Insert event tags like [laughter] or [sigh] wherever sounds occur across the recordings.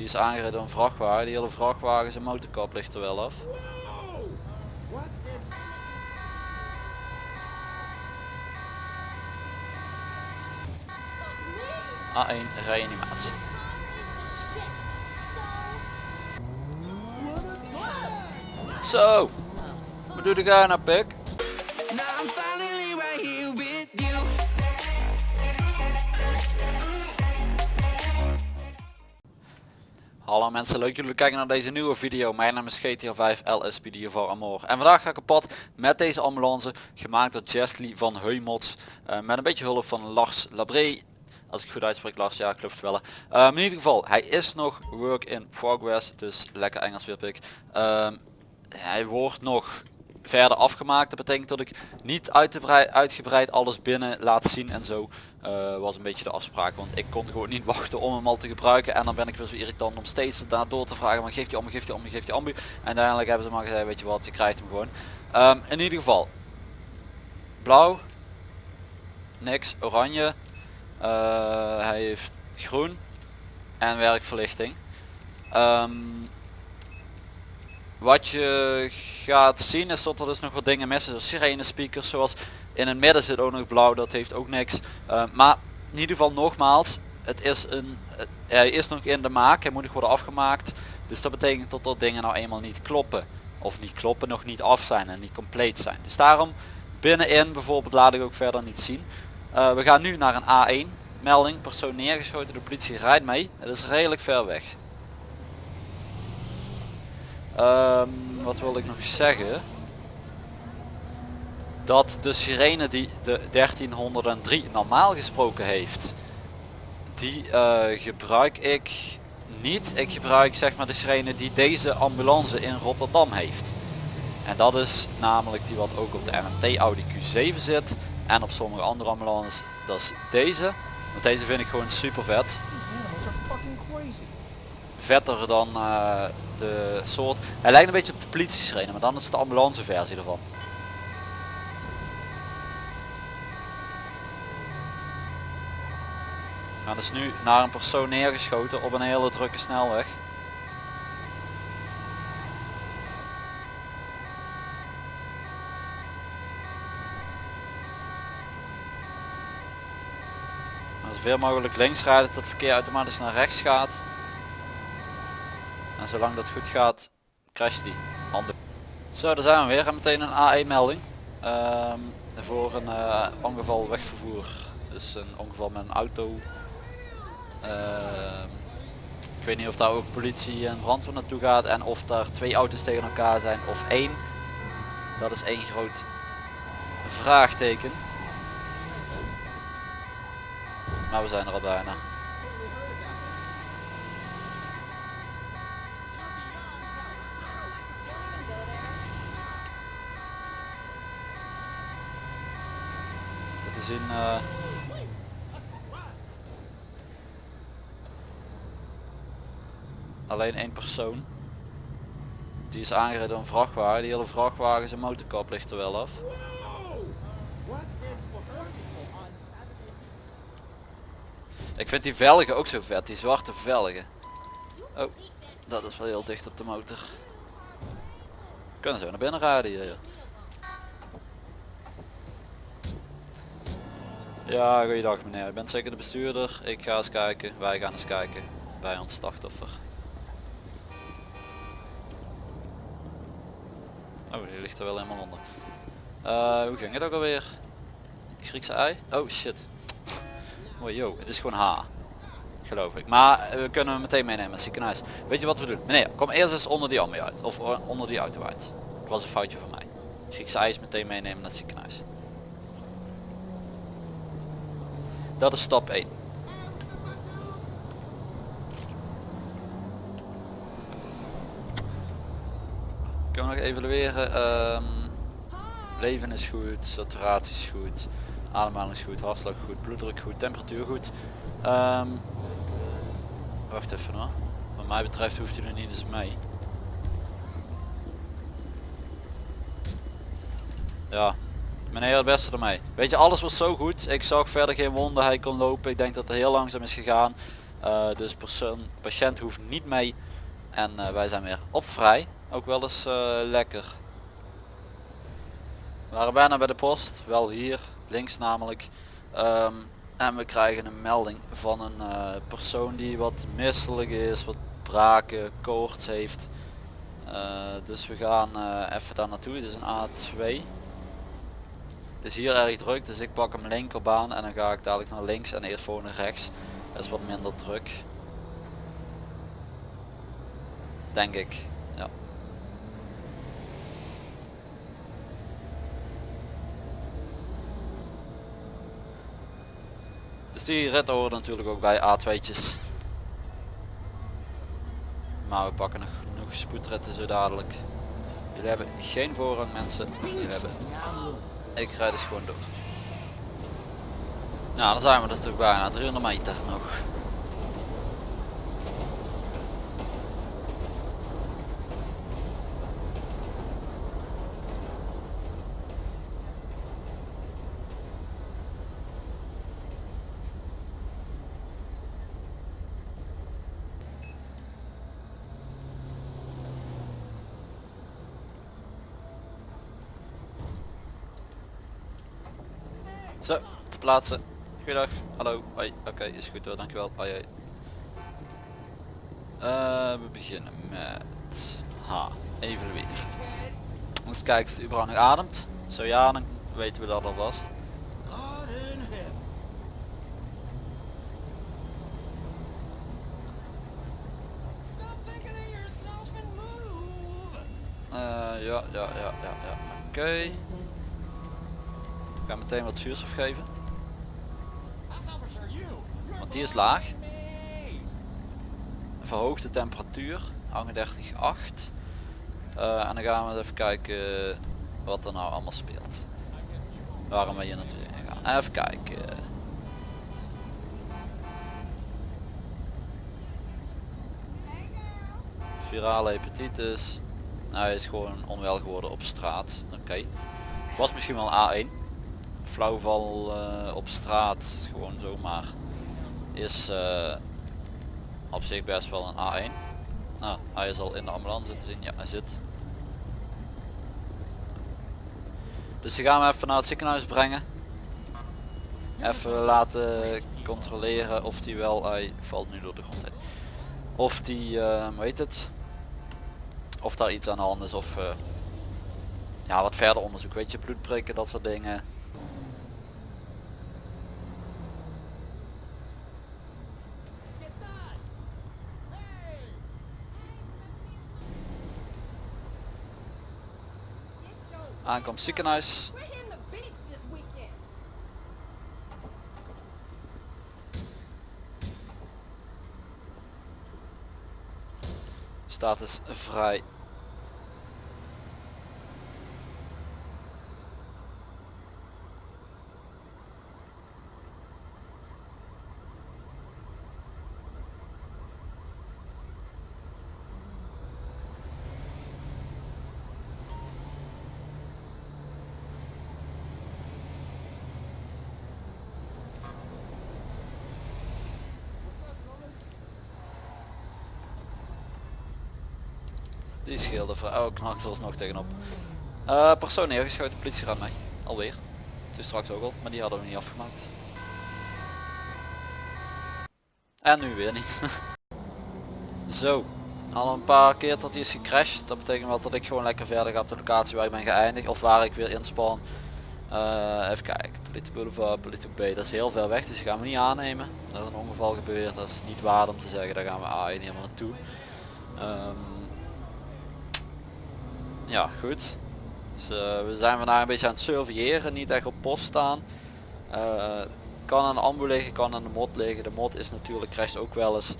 Die is aangereden door een vrachtwagen. Die hele vrachtwagen zijn motorkap ligt er wel af. A1 reanimatie. Zo! Wat doe jij nou pik? Hallo mensen, leuk jullie kijken naar deze nieuwe video. Mijn naam is GTA 5 LSPD voor Amor. En vandaag ga ik op pad met deze ambulance, gemaakt door Jesly van Heumots. eh, met een beetje hulp van Lars Labré. Als ik goed uitspreek Lars, ja ik wel. Ehm, in ieder geval, hij is nog work in progress, dus lekker Engels weer pik. Ehm, hij wordt nog verder afgemaakt. Dat betekent dat ik niet uitgebreid alles binnen laat zien en zo. Eh, was een beetje de afspraak, want ik kon gewoon niet [laughs] wachten om hem al te gebruiken. En dan ben ik weer zo irritant om steeds daar door te vragen. Maar geeft die ambu, geeft die ambu, geeft die ambu. En uiteindelijk hebben ze maar gezegd, weet je wat, je krijgt hem gewoon. Ehm, in ieder geval, blauw, niks, oranje, eh, hij heeft groen en werkverlichting. Ehm, wat je gaat zien is dat er dus nog wat dingen missen. Zoals sirene speakers, zoals in het midden zit ook nog blauw, dat heeft ook niks. Uh, maar in ieder geval nogmaals, het is een, het- hij is nog in de maak, hij moet nog worden afgemaakt. Dus dat betekent dat dat dingen nou eenmaal niet kloppen. Of niet kloppen, nog niet af zijn en niet compleet zijn. Dus daarom binnenin bijvoorbeeld laat ik ook verder niet zien. Uh, we gaan nu naar een A1 melding, persoon neergeschoten, de politie rijdt mee. Het is redelijk ver weg. Ehm, wat wil ik nog zeggen? Dat de sirene die de 1303 normaal gesproken heeft, die eh, gebruik ik niet. Ik gebruik zeg maar de sirene die deze ambulance in Rotterdam heeft. En dat is namelijk die wat ook op de MMT Audi Q7 zit. En op sommige andere ambulances. Dat is deze. Want deze vind ik gewoon super vet vetter dan eh, de soort. Hij lijkt een beetje op de politie sirene, maar dan is het de ambulance versie ervan. Nou, dat is nu naar een persoon neergeschoten op een hele drukke snelweg. Nou, zoveel mogelijk links rijden tot het verkeer automatisch naar rechts gaat. En zolang dat goed gaat, crasht die. Handen. Zo, daar zijn we weer. En meteen een A1 melding. Ehm, voor een eh, ongeval wegvervoer. Dus een ongeval met een auto. Ehm, ik weet niet of daar ook politie en brandweer naartoe gaat. En of daar twee auto's tegen elkaar zijn of één. Dat is één groot vraagteken. Maar we zijn er al bijna. Eh, alleen één persoon. Die is aangereden door een vrachtwagen. Die hele vrachtwagen zijn motorkap ligt er wel af. Ik vind die velgen ook zo vet, die zwarte velgen. Oh, dat is wel heel dicht op de motor. Kunnen zo naar binnen rijden hier. Ja, goeiedag meneer. U bent zeker de bestuurder. Ik ga eens kijken. Wij gaan eens kijken bij ons slachtoffer. Oh, die ligt er wel helemaal onder. Eh, hoe ging het ook alweer? Griekse ei? Oh shit. Oh yo, het is gewoon H. Geloof ik. Maar eh, we kunnen hem meteen meenemen het ziekenhuis. Weet je wat we doen? Meneer, kom eerst eens onder die ambu uit. Of eh, onder die auto uit. Het was een foutje van mij. Griekse ei is meteen meenemen naar het ziekenhuis. Dat is stap 1. Kunnen we nog evalueren? Ehm, leven is goed, saturatie is goed, ademhaling is goed, hartslag goed, bloeddruk goed, temperatuur goed. Ehm, wacht even hoor. Wat mij betreft hoeft u er niet eens mee. Ja, meneer het beste ermee. Weet je, alles was zo goed. Ik zag verder geen wonden, hij kon lopen. Ik denk dat het heel langzaam is gegaan. Eh, dus persoon, patiënt hoeft niet mee en eh, wij zijn weer op vrij. Ook wel eens eh, lekker. We waren bijna bij de post, wel hier, links namelijk. Ehm, en we krijgen een melding van een persoon die wat misselijk is, wat braken, koorts heeft. Dus we gaan even daar naartoe, dit is een A2. Het is hier erg druk, dus ik pak hem linkerbaan en dan ga ik dadelijk naar links en eerst voor naar rechts. Dat is wat minder druk. Denk ik, ja. Dus die rit horen natuurlijk ook bij A2'tjes. Maar we pakken nog genoeg spoedritten zo dadelijk. Jullie hebben geen voorrang mensen. Hebben... Ik rijd dus gewoon door. Nou, dan zijn we er natuurlijk bijna 300 meter nog. Zo, te plaatsen. Goeiedag. Hallo. Hoi. Oké, is goed hoor. Dankjewel. Hoi. hoi. Eh, we beginnen met H. Evalueren. Eens kijken of het überhaupt nog ademt. Zo ja, dan weten we dat alvast. Eh, ja, ja, ja, ja, ja. Oké. Ik ga meteen wat zuurstof geven. Want die is laag. Verhoogde temperatuur. 38,8. Eh en dan gaan we even kijken wat er nou allemaal speelt. Waarom we hier naartoe gaan. Even kijken. Virale hepatitis. Nou, hij is gewoon onwel geworden op straat. Oké. Was misschien wel een A1. Flauwval eh, op straat, gewoon zomaar. Is eh, op zich best wel een A1. Nou, hij is al in de ambulance te zien. Ja, hij zit. Dus die gaan we even naar het ziekenhuis brengen. Even laten controleren of die wel, hij valt nu door de grond heen. Of die, eh, hoe heet het? Of daar iets aan de hand is of eh, ja, wat verder onderzoek, weet je, bloedprikken, dat soort dingen. Aankomst ziekenhuis. Status vrij. Die scheelde. Oh, knakt er nog tegenop. Eh persoon neergeschoten, politie gaat mee. Alweer. Dus straks ook al, maar die hadden we niet afgemaakt. En nu weer niet. [laughs] Zo. Al een paar keer dat hij is gecrashed. Dat betekent wel dat ik gewoon lekker verder ga op de locatie waar ik ben geëindigd. Of waar ik weer inspan. Eh, even kijken. Politie Boulevard, Politie B. Dat is heel ver weg, dus die gaan we niet aannemen. Er is een ongeval gebeurd. Dat is niet waard om te zeggen. Daar gaan we A1 helemaal naartoe. Ehm, ja, goed. Dus, eh, we zijn vandaag een beetje aan het surveilleren, niet echt op post staan. Eh, kan aan de ambu liggen, kan aan de mod liggen. De mod is natuurlijk crasht ook wel eens.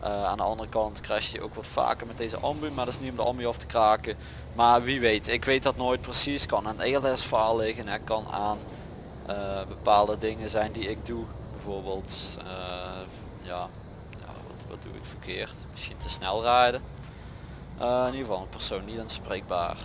Eh, aan de andere kant crasht je ook wat vaker met deze ambu, maar dat is niet om de ambu af te kraken. Maar wie weet, ik weet dat nooit precies. Kan aan ELS faal liggen, het kan aan bepaalde dingen zijn die ik doe. Bijvoorbeeld, ja, ja wat, wat doe ik verkeerd? Misschien te snel rijden. Eh, in ieder geval een persoon niet aanspreekbaar.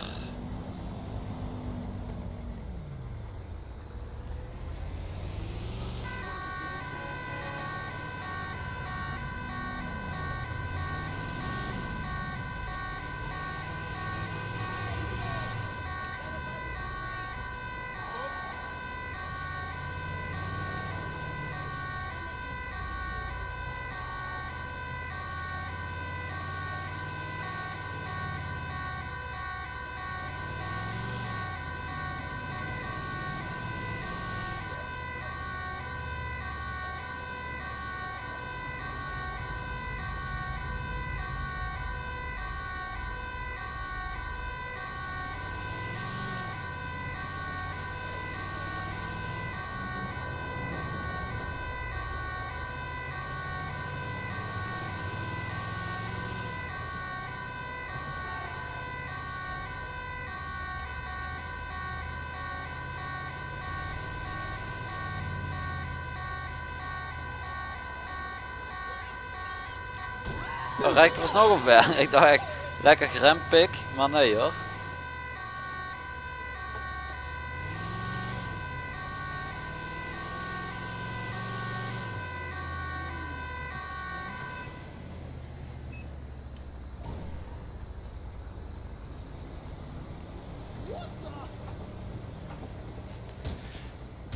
Oh, rijdt er was nog omver. [laughs] Ik dacht echt, lekker gerempik, maar nee hoor.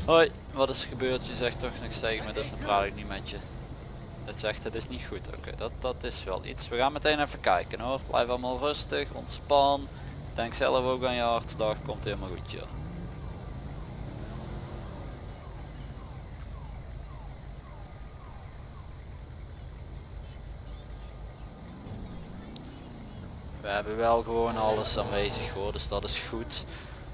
Hoi, wat is er gebeurd? Je zegt toch niks tegen me, dus dan praat ik niet met je. Het zegt het is niet goed. Oké, dat, dat is wel iets. We gaan meteen even kijken hoor. Blijf allemaal rustig, ontspan. Denk zelf ook aan je hartslag. Komt helemaal goed joh. We hebben wel gewoon alles aanwezig hoor, dus dat is goed.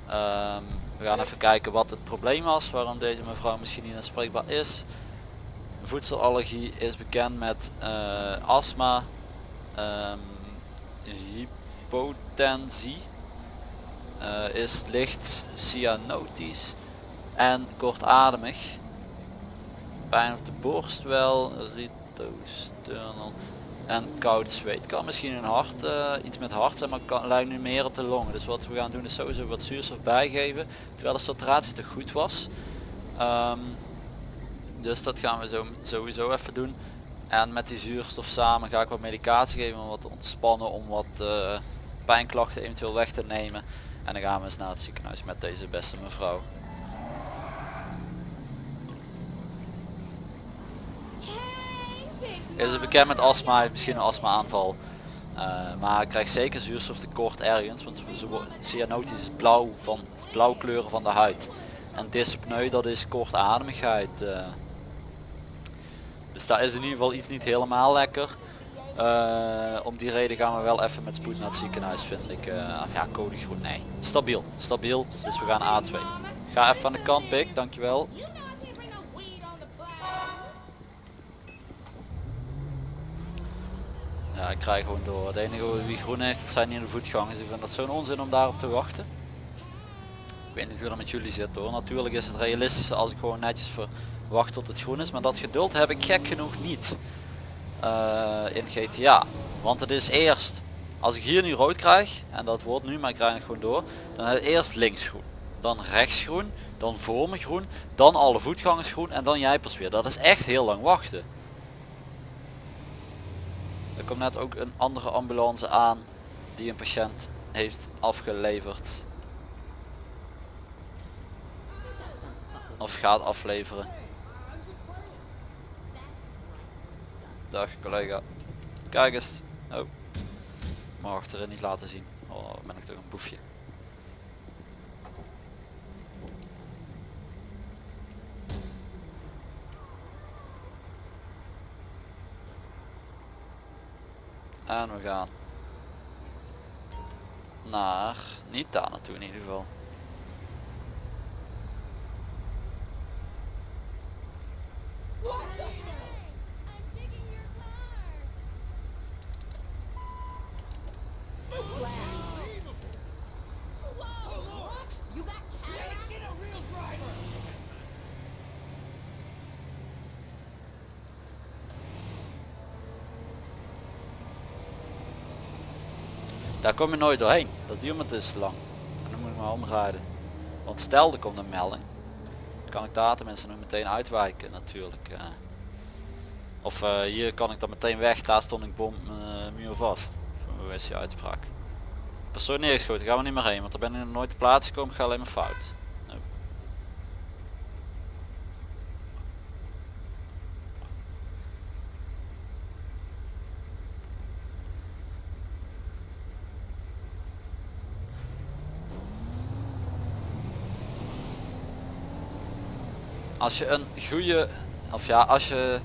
Ehm, we gaan even kijken wat het probleem was, waarom deze mevrouw misschien niet aanspreekbaar is. Voedselallergie is bekend met eh, astma, ehm, hypotensie, eh, is licht cyanotisch en kortademig. Pijn op de borst wel, ritosternal en koud zweet. Kan misschien een hart, eh, iets met hart zijn, maar kan, lijkt nu meer op de longen. Dus wat we gaan doen is sowieso wat zuurstof bijgeven, terwijl de saturatie te goed was. Ehm, dus dat gaan we zo, sowieso even doen. En met die zuurstof samen ga ik wat medicatie geven om wat te ontspannen, om wat eh, pijnklachten eventueel weg te nemen. En dan gaan we eens naar het ziekenhuis met deze beste mevrouw. Is het bekend met astma, heeft misschien een astma aanval. Uh, maar krijgt zeker zuurstoftekort ergens, want ze cyanotisch is blauw van het blauw kleuren van de huid. En dyspneu dat is kortademigheid. eh. Dus daar is in ieder geval iets niet helemaal lekker. Eh, om die reden gaan we wel even met spoed naar het ziekenhuis vind ik. eh, of ja, code groen, nee. Stabiel, stabiel. Dus we gaan A2. Ga even aan de kant, Pik, dankjewel. Ja, ik krijg gewoon door. Het enige wie groen heeft, dat zijn hier de voetgangers. Ik vind dat zo'n onzin om daarop te wachten. Ik weet niet hoe dat met jullie zit hoor. Natuurlijk is het realistisch als ik gewoon netjes verwacht tot het groen is. Maar dat geduld heb ik gek genoeg niet eh, in GTA. Want het is eerst, als ik hier nu rood krijg, en dat wordt nu, maar ik krijg het gewoon door. Dan het eerst links groen. Dan rechts groen. Dan voor me groen. Dan alle voetgangers groen. En dan jij pas weer. Dat is echt heel lang wachten. Er komt net ook een andere ambulance aan die een patiënt heeft afgeleverd. Of gaat afleveren. Dag collega. Kijk eens. Oh. Mag achterin niet laten zien. Oh, ben ik toch een boefje. En we gaan naar, niet daar naartoe in ieder geval. Daar kom je nooit doorheen. Dat duurt me dus lang. Dan moet ik maar omrijden. Want stel er komt een melding. Kan ik daar nog meteen uitwijken natuurlijk. eh. Of eh, hier kan ik dan meteen weg. Daar stond ik bom eh, muur vast. Hoe is die uitspraak? Persoon neergeschoten. Gaan we niet meer heen. Want daar ben ik nog nooit te plaats gekomen. Ik ga alleen maar fout. Nou. Als je een goede of ja als je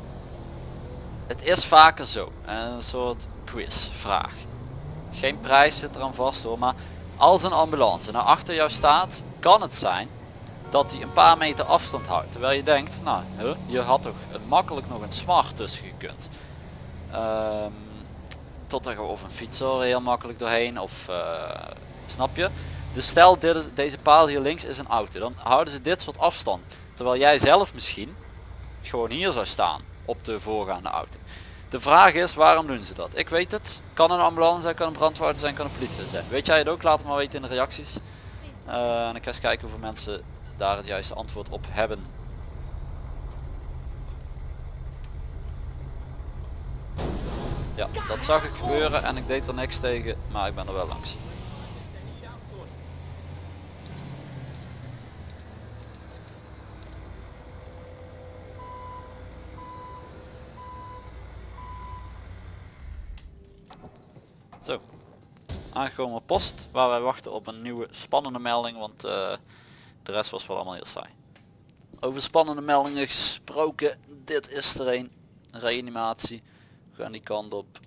het is vaker zo een soort quizvraag. Geen prijs zit eraan vast hoor maar als een ambulance naar achter jou staat kan het zijn dat hij een paar meter afstand houdt terwijl je denkt nou je had toch makkelijk nog een smart tussen gekund. Ehm, tot er of een fietser heel makkelijk doorheen of eh, snap je? Dus stel dit is, deze paal hier links is een auto dan houden ze dit soort afstand terwijl jij zelf misschien gewoon hier zou staan op de voorgaande auto De vraag is waarom doen ze dat? Ik weet het. Kan een ambulance zijn, kan een brandweer zijn, kan een politie zijn. Weet jij het ook? Laat het maar weten in de reacties. Eh, en ik ga eens kijken hoeveel mensen daar het juiste antwoord op hebben. Ja, dat zag ik gebeuren en ik deed er niks tegen, maar ik ben er wel langs. Zo, aangekomen post waar wij wachten op een nieuwe spannende melding, want eh, de rest was wel allemaal heel saai. Over spannende meldingen gesproken, dit is er een. Reanimatie. We gaan die kant op.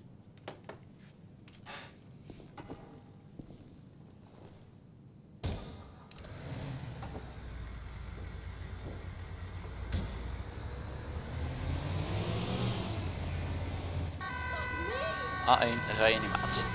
A1 reanimatie.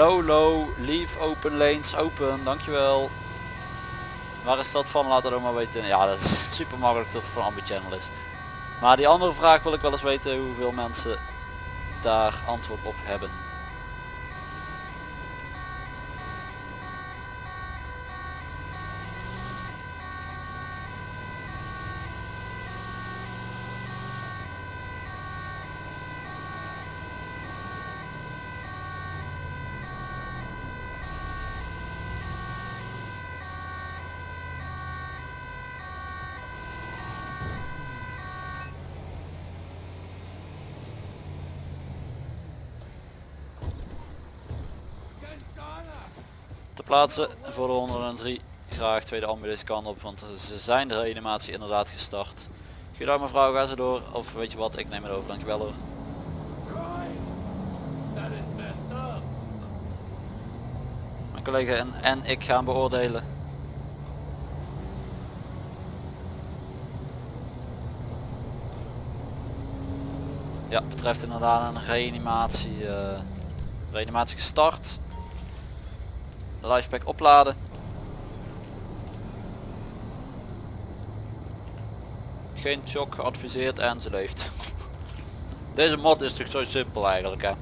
Low low, leave open lanes open, dankjewel. Waar is dat van? Laat het ook maar weten. Ja, dat is [laughs] super makkelijk dat het van Ambi Channel is. Maar die andere vraag wil ik wel eens weten hoeveel mensen daar antwoord op hebben. Te plaatsen voor de 103. Graag tweede ambulance kan op, want ze zijn de reanimatie inderdaad gestart. Goedendag mevrouw, ga ze door. Of weet je wat, ik neem het over, dankjewel hoor. Mijn collega en, en ik gaan beoordelen. Ja, betreft inderdaad een reanimatie. eh, reanimatie gestart. Lifepack opladen. Geen shock geadviseerd en ze leeft. [laughs] Deze mod is toch zo simpel eigenlijk hè.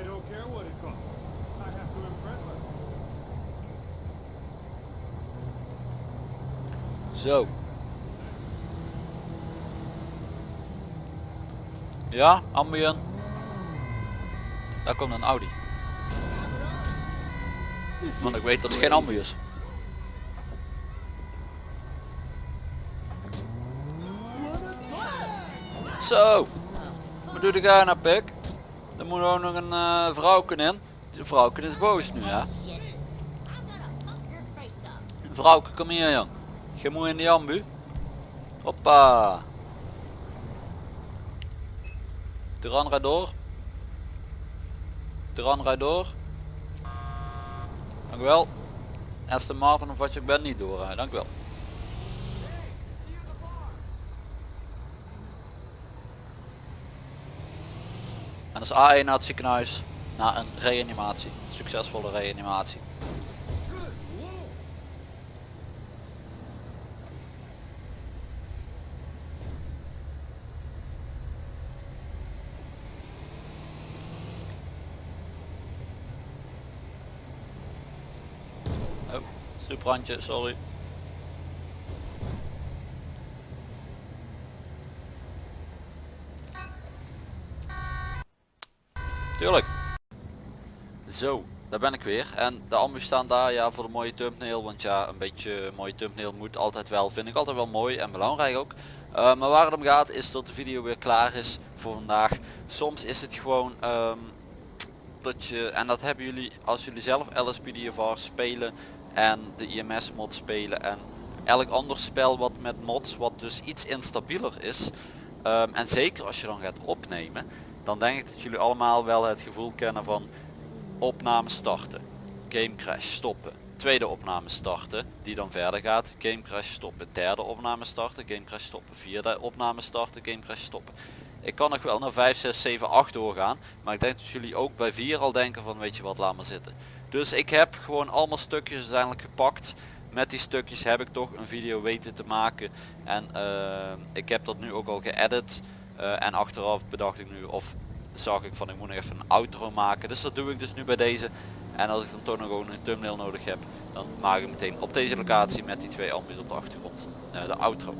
I don't care what it costs. I have to impress her. Zo. Ja, ambien. Daar komt een Audi. Want ik weet dat het geen ambu is. Zo. Wat doe jij nou pik? Er moet ook nog een eh vrouwken in. De vrouwken is boos nu hè. shit. I'm gonna pump your face up. Vrouwke kom hier jong. Je moet in die ambu. Hoppa. Duran rijd door. Duran rijd door. Dank u wel. Aston Martin of wat je bent niet doorrijden. Dank u wel. En dat is A1 naar het ziekenhuis. Na een reanimatie. Succesvolle reanimatie. brandje, sorry. Tuurlijk. Zo, daar ben ik weer. En de ambu staan daar ja, voor de mooie thumbnail. Want ja, een beetje mooie thumbnail moet altijd wel. Vind ik altijd wel mooi en belangrijk ook. Eh, maar waar het om gaat is dat de video weer klaar is voor vandaag. Soms is het gewoon ehm, dat je, en dat hebben jullie als jullie zelf LSPDFR spelen, en de IMS mod spelen en elk ander spel wat met mods wat dus iets instabieler is. Um, en zeker als je dan gaat opnemen, dan denk ik dat jullie allemaal wel het gevoel kennen van opname starten, game crash stoppen, tweede opname starten, die dan verder gaat, game crash stoppen, derde opname starten, game crash stoppen, vierde opname starten, game crash stoppen. Ik kan nog wel naar 5, 6, 7, 8 doorgaan, maar ik denk dat jullie ook bij 4 al denken van weet je wat, laat maar zitten. Dus ik heb gewoon allemaal stukjes uiteindelijk gepakt. Met die stukjes heb ik toch een video weten te maken en uh, ik heb dat nu ook al geëdit uh, en achteraf bedacht ik nu of zag ik van ik moet nog even een outro maken. Dus dat doe ik dus nu bij deze. En als ik dan toch nog een thumbnail nodig heb, dan maak ik meteen op deze locatie met die twee ambu's op de achtergrond uh, de outro.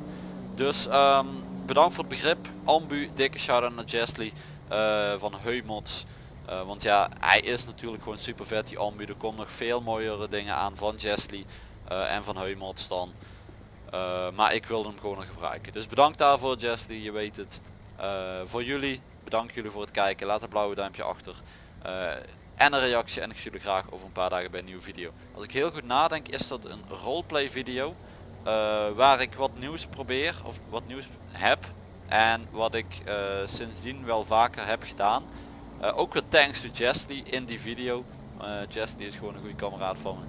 Dus um, bedankt voor het begrip. Ambu, dikke shout-out naar Jesly van Heumods. Uh, want ja, hij is natuurlijk gewoon super vet die ambu. Er komen nog veel mooiere dingen aan van Jesly uh, en van Heumods dan. maar ik wil hem gewoon nog gebruiken. Dus bedankt daarvoor Jesly, je weet het. voor jullie, bedankt jullie voor het kijken. Laat een blauwe duimpje achter. en een reactie en ik zie jullie graag over een paar dagen bij een nieuwe video. Als ik heel goed nadenk is dat een roleplay video. waar ik wat nieuws probeer of wat nieuws heb en wat ik sindsdien wel vaker heb gedaan. Uh, ook weer thanks to Jesly in die video. Uh, Jesly is gewoon een goede kameraad van me.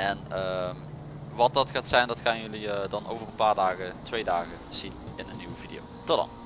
En uh, wat dat gaat zijn, dat gaan jullie dan over een paar dagen, twee dagen zien in een nieuwe video. Tot dan.